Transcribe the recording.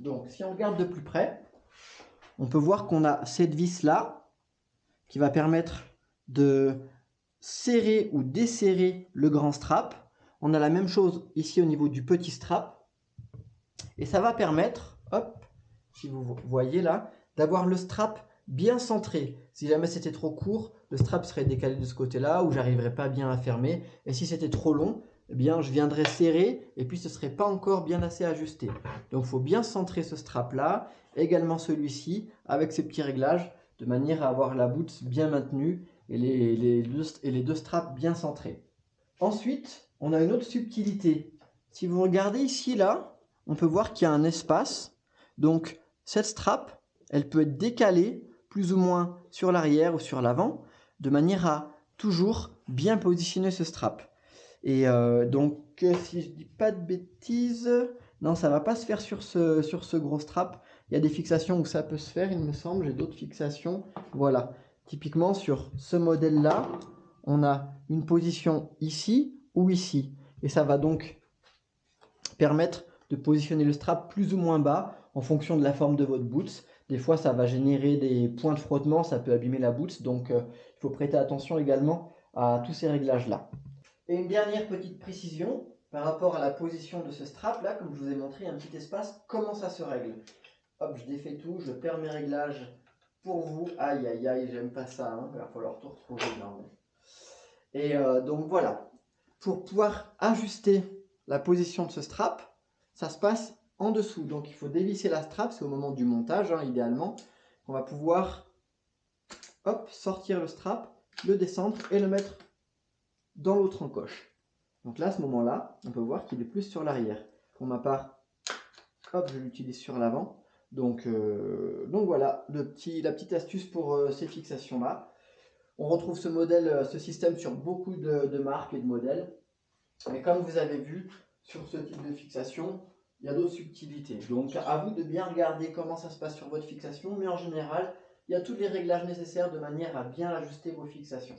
Donc, si on regarde de plus près, on peut voir qu'on a cette vis-là qui va permettre de serrer ou desserrer le grand strap. On a la même chose ici au niveau du petit strap. Et ça va permettre, hop, si vous voyez là, d'avoir le strap bien centré. Si jamais c'était trop court, le strap serait décalé de ce côté-là où j'arriverais pas bien à fermer. Et si c'était trop long, eh je viendrais serrer et puis ce serait pas encore bien assez ajusté. Donc, il faut bien centrer ce strap-là, également celui-ci, avec ces petits réglages, de manière à avoir la boot bien maintenue et les, et les deux straps bien centrés. Ensuite, on a une autre subtilité. Si vous regardez ici, là, on peut voir qu'il y a un espace. Donc, cette strap, elle peut être décalée plus ou moins sur l'arrière ou sur l'avant, de manière à toujours bien positionner ce strap. Et euh, donc, si je dis pas de bêtises, non, ça va pas se faire sur ce, sur ce gros strap. Il y a des fixations où ça peut se faire, il me semble. J'ai d'autres fixations. Voilà. Typiquement, sur ce modèle-là, on a une position ici ou ici. Et ça va donc permettre de positionner le strap plus ou moins bas en fonction de la forme de votre boots. Des fois, ça va générer des points de frottement, ça peut abîmer la boots. Donc, euh, il faut prêter attention également à tous ces réglages-là. Et une dernière petite précision par rapport à la position de ce strap là, comme je vous ai montré, un petit espace, comment ça se règle? Hop, je défais tout, je perds mes réglages pour vous. Aïe, aïe, aïe, j'aime pas ça, hein. il va falloir tout retrouver. Et euh, donc voilà, pour pouvoir ajuster la position de ce strap, ça se passe en dessous. Donc il faut dévisser la strap, c'est au moment du montage, hein, idéalement. On va pouvoir sortir le strap, le descendre et le mettre dans l'autre encoche. Donc là, à ce moment-là, on peut voir qu'il est plus sur l'arrière. Pour ma part, hop, je l'utilise sur l'avant. Donc, euh, voilà, la petite astuce pour euh, ces fixations-là. On retrouve ce modèle, euh, ce système sur beaucoup de, marques et de modèles. Mais comme vous avez vu, sur ce type de fixation, il y a d'autres subtilités. Donc à vous de bien regarder comment ça se passe sur votre fixation, mais en général, il y a tous les réglages nécessaires de manière à bien ajuster vos fixations.